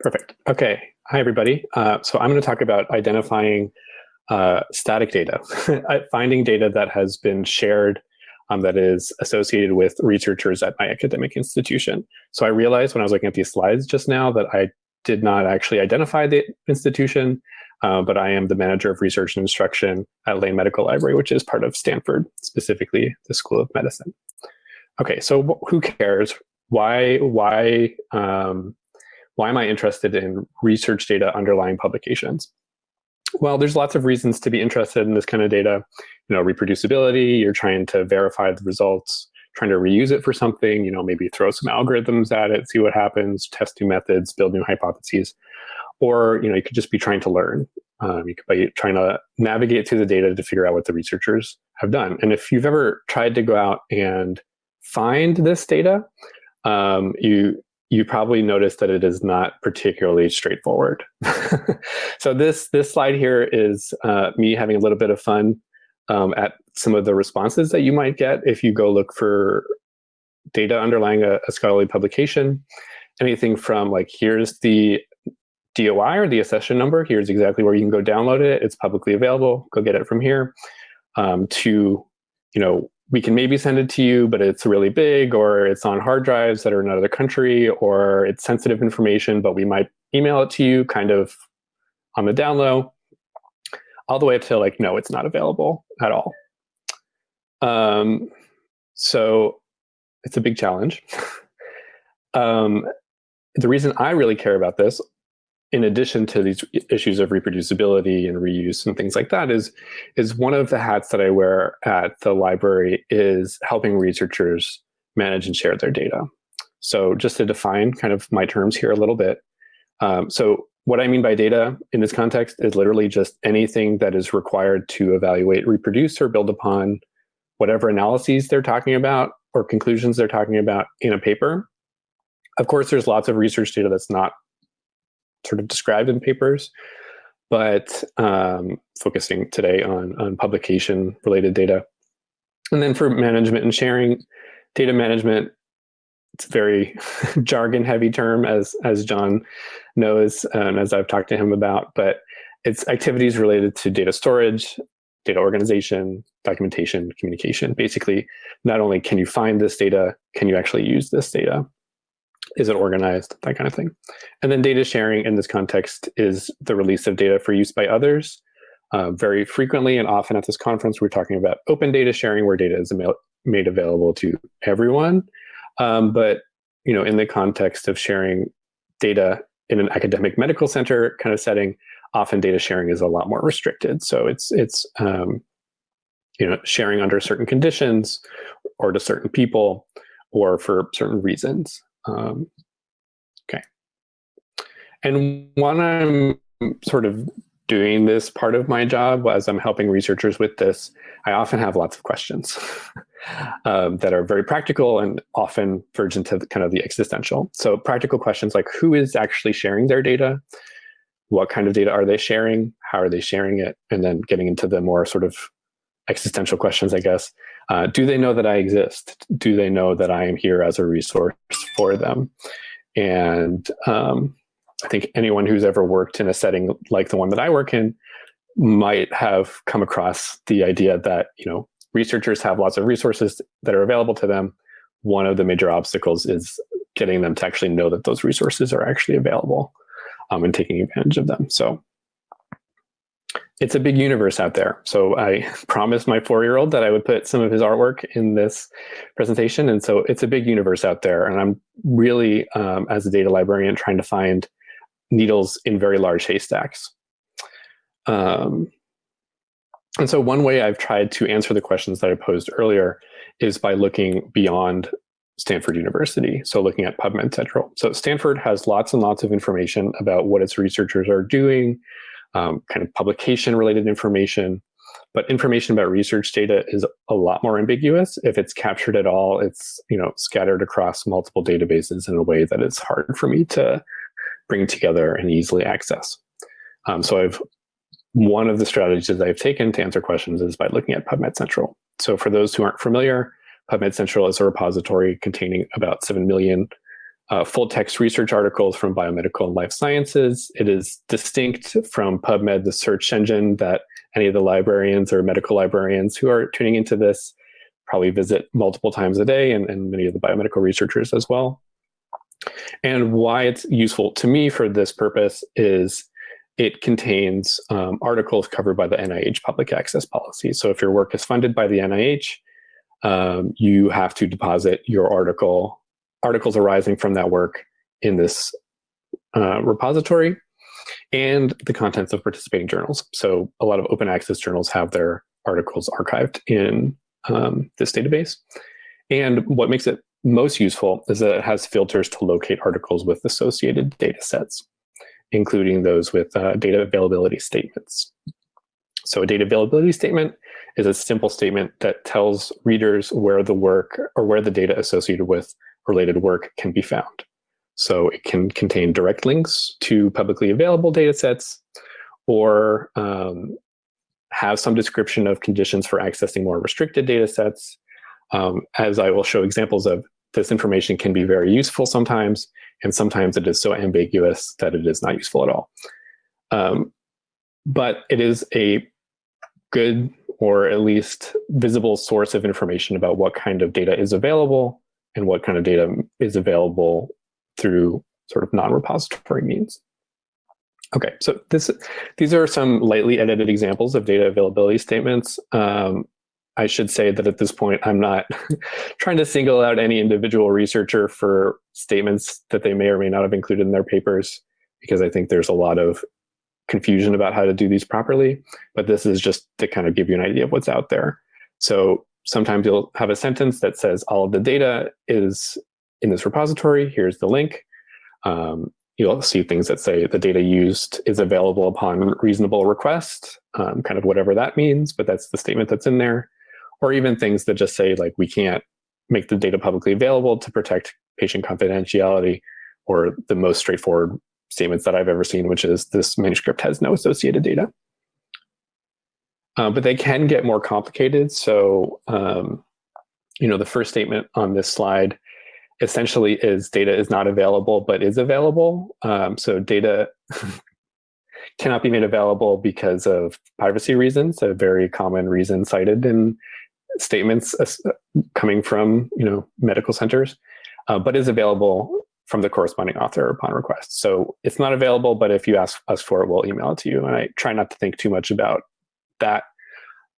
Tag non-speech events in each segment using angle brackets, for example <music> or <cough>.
Perfect. Okay. Hi, everybody. Uh, so I'm going to talk about identifying uh, static data, <laughs> finding data that has been shared um, that is associated with researchers at my academic institution. So I realized when I was looking at these slides just now that I did not actually identify the institution, uh, but I am the manager of research and instruction at Lane Medical Library, which is part of Stanford, specifically the School of Medicine. Okay, so who cares? Why, why, um, why am I interested in research data underlying publications? Well, there's lots of reasons to be interested in this kind of data. You know, reproducibility, you're trying to verify the results, trying to reuse it for something, you know, maybe throw some algorithms at it, see what happens, test new methods, build new hypotheses. Or, you know, you could just be trying to learn. Um, you could be trying to navigate through the data to figure out what the researchers have done. And if you've ever tried to go out and find this data, um, you you probably noticed that it is not particularly straightforward. <laughs> so this this slide here is uh, me having a little bit of fun um, at some of the responses that you might get if you go look for data underlying a, a scholarly publication. Anything from like, here's the DOI or the accession number, here's exactly where you can go download it, it's publicly available, go get it from here, um, to, you know, we can maybe send it to you, but it's really big, or it's on hard drives that are in another country, or it's sensitive information, but we might email it to you kind of on the down low, all the way up to like, no, it's not available at all. Um, so it's a big challenge. <laughs> um, the reason I really care about this in addition to these issues of reproducibility and reuse and things like that is is one of the hats that I wear at the library is helping researchers manage and share their data. So just to define kind of my terms here a little bit. Um, so what I mean by data in this context is literally just anything that is required to evaluate, reproduce, or build upon whatever analyses they're talking about or conclusions they're talking about in a paper. Of course, there's lots of research data that's not sort of described in papers, but um, focusing today on, on publication related data. And then for management and sharing, data management, it's a very <laughs> jargon heavy term as, as John knows and as I've talked to him about, but it's activities related to data storage, data organization, documentation, communication. Basically, not only can you find this data, can you actually use this data? Is it organized, that kind of thing. And then data sharing in this context is the release of data for use by others. Uh, very frequently and often at this conference, we're talking about open data sharing where data is made available to everyone. Um, but you know, in the context of sharing data in an academic medical center kind of setting, often data sharing is a lot more restricted. So it's it's um, you know sharing under certain conditions or to certain people or for certain reasons. Um, okay. And when I'm sort of doing this part of my job, as I'm helping researchers with this, I often have lots of questions <laughs> um, that are very practical and often verge into kind of the existential. So practical questions like who is actually sharing their data? What kind of data are they sharing? How are they sharing it? And then getting into the more sort of existential questions, I guess. Uh, do they know that I exist? Do they know that I am here as a resource for them? And um, I think anyone who's ever worked in a setting like the one that I work in might have come across the idea that you know researchers have lots of resources that are available to them. One of the major obstacles is getting them to actually know that those resources are actually available um, and taking advantage of them. So it's a big universe out there. So I <laughs> promised my four-year-old that I would put some of his artwork in this presentation. And so it's a big universe out there. And I'm really, um, as a data librarian, trying to find needles in very large haystacks. Um, and so one way I've tried to answer the questions that I posed earlier is by looking beyond Stanford University. So looking at PubMed Central. So Stanford has lots and lots of information about what its researchers are doing, um, kind of publication related information. But information about research data is a lot more ambiguous. If it's captured at all, it's you know scattered across multiple databases in a way that it's hard for me to bring together and easily access. Um, so I've one of the strategies that I've taken to answer questions is by looking at PubMed Central. So for those who aren't familiar, PubMed Central is a repository containing about 7 million uh, full text research articles from biomedical and life sciences. It is distinct from PubMed, the search engine that any of the librarians or medical librarians who are tuning into this probably visit multiple times a day, and, and many of the biomedical researchers as well. And why it's useful to me for this purpose is it contains um, articles covered by the NIH public access policy. So if your work is funded by the NIH, um, you have to deposit your article, articles arising from that work in this uh, repository and the contents of participating journals. So a lot of open access journals have their articles archived in um, this database. And what makes it most useful is that it has filters to locate articles with associated data sets, including those with uh, data availability statements. So a data availability statement is a simple statement that tells readers where the work or where the data associated with related work can be found. So it can contain direct links to publicly available data sets or um, have some description of conditions for accessing more restricted data sets. Um, as I will show examples of, this information can be very useful sometimes, and sometimes it is so ambiguous that it is not useful at all. Um, but it is a good or at least visible source of information about what kind of data is available and what kind of data is available through sort of non-repository means. Okay, so this these are some lightly edited examples of data availability statements. Um, I should say that at this point, I'm not <laughs> trying to single out any individual researcher for statements that they may or may not have included in their papers, because I think there's a lot of confusion about how to do these properly. But this is just to kind of give you an idea of what's out there. So sometimes you'll have a sentence that says all of the data is in this repository. Here's the link. Um, you'll see things that say the data used is available upon reasonable request, um, kind of whatever that means, but that's the statement that's in there. Or even things that just say like, we can't make the data publicly available to protect patient confidentiality, or the most straightforward statements that I've ever seen, which is this manuscript has no associated data. Uh, but they can get more complicated. So, um, you know, the first statement on this slide essentially is data is not available, but is available. Um, so data <laughs> cannot be made available because of privacy reasons, a very common reason cited in statements uh, coming from you know medical centers, uh, but is available from the corresponding author upon request. So it's not available, but if you ask us for it, we'll email it to you. And I try not to think too much about that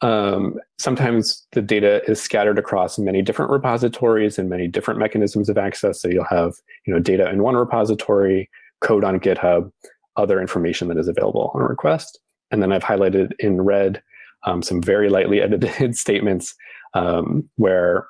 um, sometimes the data is scattered across many different repositories and many different mechanisms of access. So you'll have you know, data in one repository, code on GitHub, other information that is available on request. And then I've highlighted in red um, some very lightly <laughs> edited statements um, where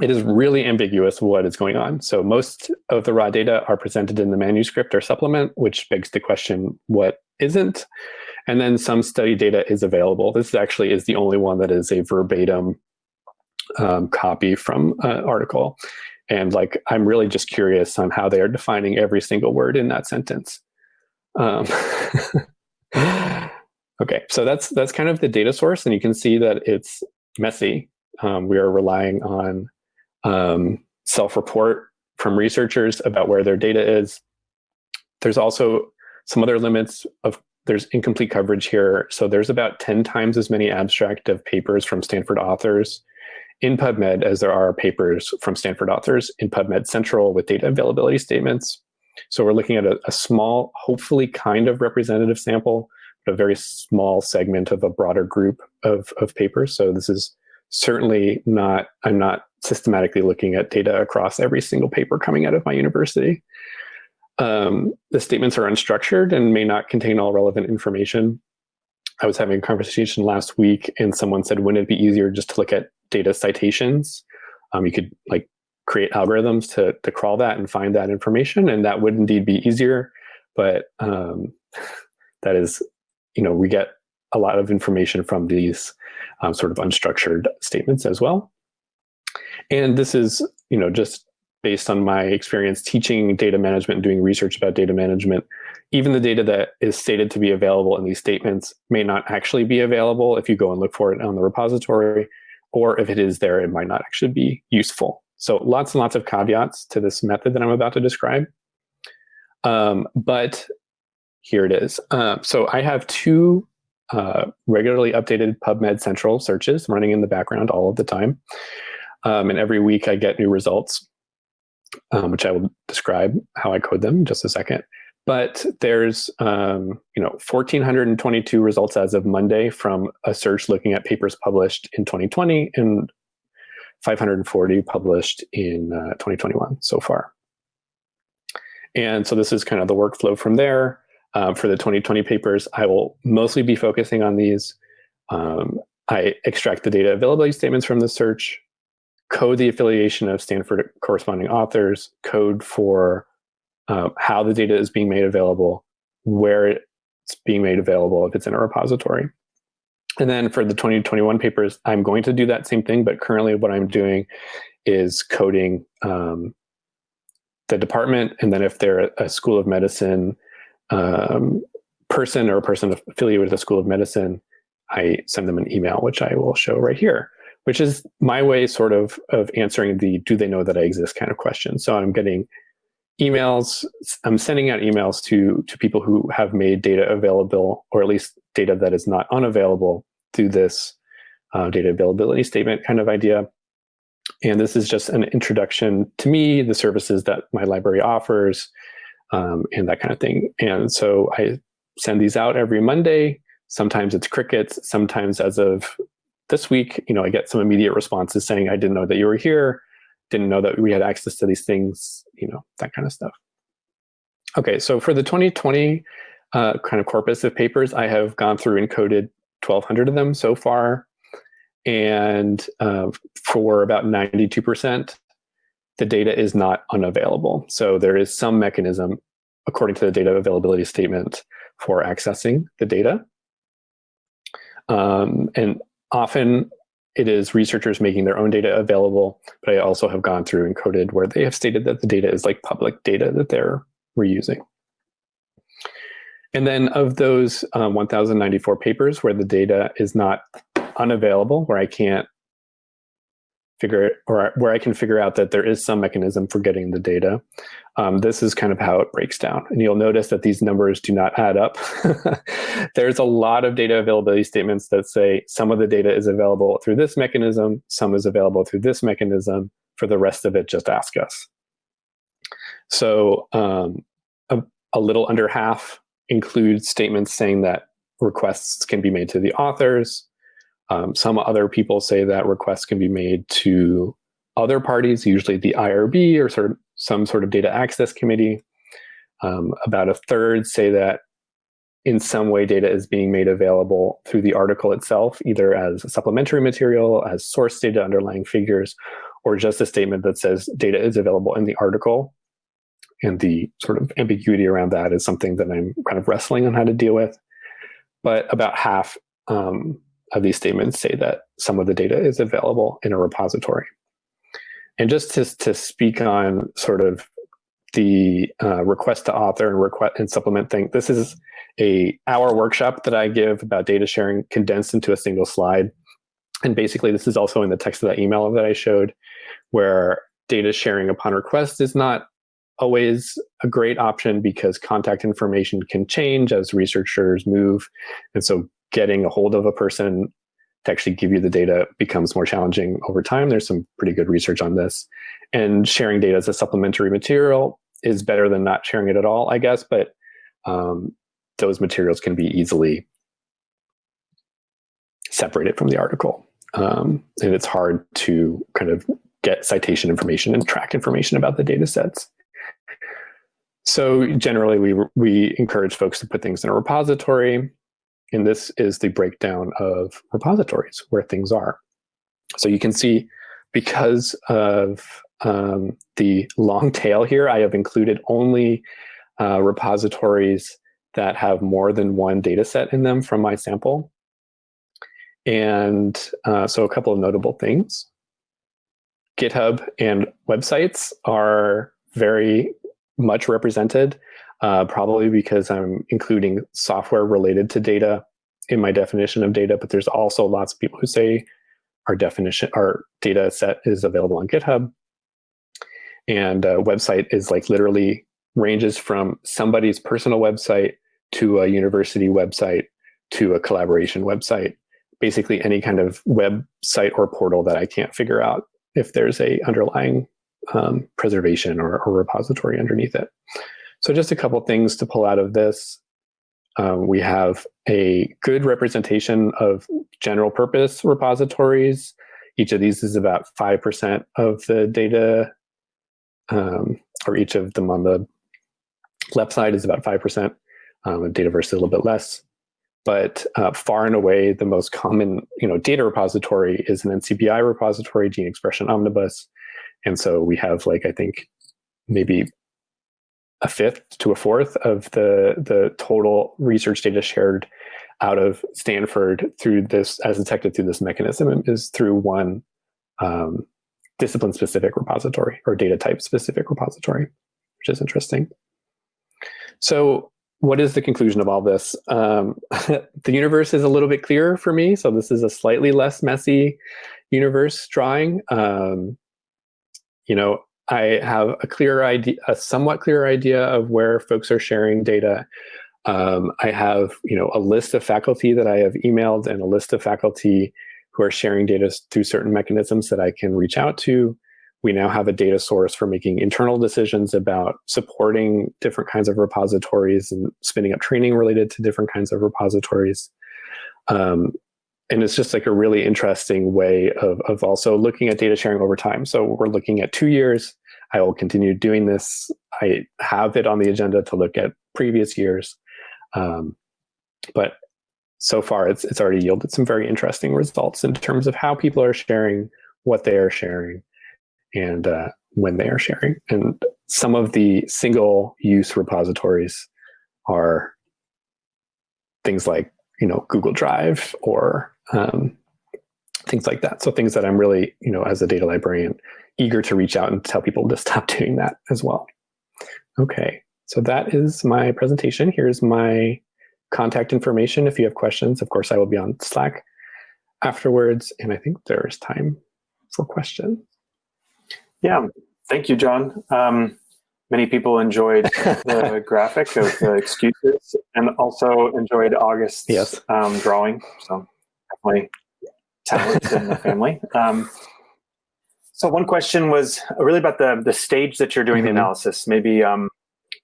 it is really ambiguous what is going on. So most of the raw data are presented in the manuscript or supplement, which begs the question, what isn't? And then some study data is available. This actually is the only one that is a verbatim um, copy from an article. And like, I'm really just curious on how they are defining every single word in that sentence. Um, <laughs> okay, so that's that's kind of the data source, and you can see that it's messy. Um, we are relying on um, self-report from researchers about where their data is. There's also some other limits of there's incomplete coverage here. So there's about 10 times as many abstract of papers from Stanford authors in PubMed as there are papers from Stanford authors in PubMed Central with data availability statements. So we're looking at a, a small, hopefully kind of representative sample, but a very small segment of a broader group of, of papers. So this is certainly not, I'm not systematically looking at data across every single paper coming out of my university. Um, the statements are unstructured and may not contain all relevant information. I was having a conversation last week and someone said, wouldn't it be easier just to look at data citations? Um, you could like create algorithms to, to crawl that and find that information and that would indeed be easier. But um, <laughs> that is, you know, we get a lot of information from these um, sort of unstructured statements as well. And this is, you know, just based on my experience teaching data management and doing research about data management, even the data that is stated to be available in these statements may not actually be available if you go and look for it on the repository, or if it is there, it might not actually be useful. So lots and lots of caveats to this method that I'm about to describe. Um, but here it is. Uh, so I have two uh, regularly updated PubMed Central searches running in the background all of the time. Um, and every week I get new results, um, which I will describe how I code them in just a second. But there's um, you know 1,422 results as of Monday from a search looking at papers published in 2020 and 540 published in uh, 2021 so far. And so this is kind of the workflow from there. Um, for the 2020 papers, I will mostly be focusing on these. Um, I extract the data availability statements from the search, code the affiliation of Stanford corresponding authors, code for uh, how the data is being made available, where it's being made available if it's in a repository. And then for the 2021 papers, I'm going to do that same thing, but currently what I'm doing is coding um, the department, and then if they're a school of medicine um, person or a person affiliated with a school of medicine, I send them an email, which I will show right here, which is my way sort of of answering the do they know that I exist kind of question. So I'm getting emails, I'm sending out emails to, to people who have made data available, or at least data that is not unavailable through this uh, data availability statement kind of idea. And this is just an introduction to me, the services that my library offers, um, and that kind of thing. And so I send these out every Monday. Sometimes it's crickets. Sometimes as of this week, you know, I get some immediate responses saying, I didn't know that you were here didn't know that we had access to these things, you know, that kind of stuff. Okay, so for the 2020 uh, kind of corpus of papers, I have gone through and coded 1,200 of them so far. And uh, for about 92%, the data is not unavailable. So there is some mechanism, according to the data availability statement, for accessing the data. Um, and often it is researchers making their own data available, but I also have gone through and coded where they have stated that the data is like public data that they're reusing. And then of those um, 1,094 papers where the data is not unavailable, where I can't figure or where I can figure out that there is some mechanism for getting the data. Um, this is kind of how it breaks down. And you'll notice that these numbers do not add up. <laughs> There's a lot of data availability statements that say some of the data is available through this mechanism, some is available through this mechanism. For the rest of it, just ask us. So um, a, a little under half includes statements saying that requests can be made to the authors, um, some other people say that requests can be made to other parties, usually the IRB or sort of some sort of data access committee. Um, about a third say that in some way data is being made available through the article itself, either as supplementary material, as source data underlying figures, or just a statement that says data is available in the article. And the sort of ambiguity around that is something that I'm kind of wrestling on how to deal with. But about half um, of these statements say that some of the data is available in a repository. And just to, to speak on sort of the uh, request to author and request and supplement thing, this is a hour workshop that I give about data sharing condensed into a single slide. And basically this is also in the text of that email that I showed where data sharing upon request is not always a great option because contact information can change as researchers move. And so getting a hold of a person to actually give you the data becomes more challenging over time. There's some pretty good research on this. And sharing data as a supplementary material is better than not sharing it at all, I guess, but um, those materials can be easily separated from the article. Um, and it's hard to kind of get citation information and track information about the data sets. So generally, we, we encourage folks to put things in a repository and this is the breakdown of repositories where things are. So you can see because of um, the long <laughs> tail here, I have included only uh, repositories that have more than one data set in them from my sample. And uh, so a couple of notable things. GitHub and websites are very much represented uh, probably because I'm including software related to data in my definition of data, but there's also lots of people who say our definition, our data set is available on GitHub. And a website is like literally ranges from somebody's personal website to a university website to a collaboration website. Basically any kind of website or portal that I can't figure out if there's a underlying um, preservation or, or, repository underneath it. So just a couple things to pull out of this. Um, we have a good representation of general purpose repositories. Each of these is about 5% of the data, um, or each of them on the left side is about 5%. Um, Dataverse is a little bit less. But uh, far and away, the most common you know, data repository is an NCBI repository, Gene Expression Omnibus. And so we have like, I think, maybe a fifth to a fourth of the, the total research data shared out of Stanford through this, as detected through this mechanism, is through one um, discipline-specific repository or data type-specific repository, which is interesting. So what is the conclusion of all this? Um, <laughs> the universe is a little bit clearer for me, so this is a slightly less messy universe drawing. Um, you know, I have a clear idea, a somewhat clear idea of where folks are sharing data. Um, I have, you know, a list of faculty that I have emailed and a list of faculty who are sharing data through certain mechanisms that I can reach out to. We now have a data source for making internal decisions about supporting different kinds of repositories and spinning up training related to different kinds of repositories. Um, and it's just like a really interesting way of, of also looking at data sharing over time. So we're looking at two years. I will continue doing this. I have it on the agenda to look at previous years. Um, but so far, it's, it's already yielded some very interesting results in terms of how people are sharing, what they are sharing, and uh, when they are sharing. And some of the single use repositories are things like you know Google Drive or um, things like that. So things that I'm really, you know, as a data librarian, eager to reach out and tell people to <laughs> stop doing that as well. Okay, so that is my presentation. Here's my contact information. If you have questions, of course, I will be on Slack afterwards. And I think there's time for questions. Yeah, thank you, John. Um, many people enjoyed <laughs> the graphic of the excuses and also enjoyed August's yes. um, drawing. So definitely talent in the family. <laughs> Um, so one question was really about the the stage that you're doing mm -hmm. the mm-hmm. analysis. Maybe um,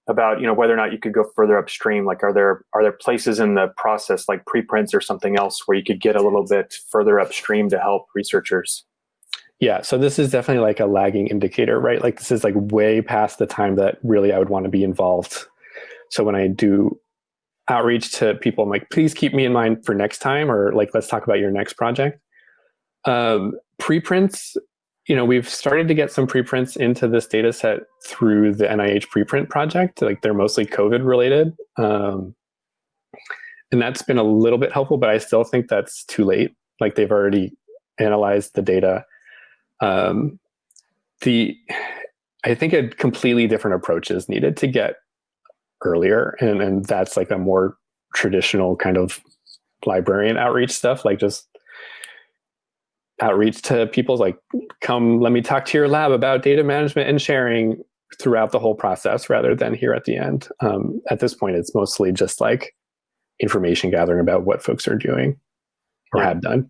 about you know whether or not you could go further upstream. Like, are there are there places in the process like preprints or something else where you could get a little bit further upstream to help researchers? Yeah, so this is definitely like a lagging indicator, right? Like this is like way past the time that really I would want to be involved. So when I do outreach to people. I'm like, please keep me in mind for next time, or like, let's talk about your next project. Um, preprints, you know, we've started to get some preprints into this data set through the NIH preprint project. Like they're mostly COVID related. Um, and that's been a little bit helpful, but I still think that's too late. Like they've already analyzed the data. Um, the, I think a completely different approach is needed to get earlier and and that's like a more traditional kind of librarian outreach stuff like just outreach to people like come let me talk to your lab about data management and sharing throughout the whole process rather than here at the end um, at this point it's mostly just like information gathering about what folks are doing or yeah. have done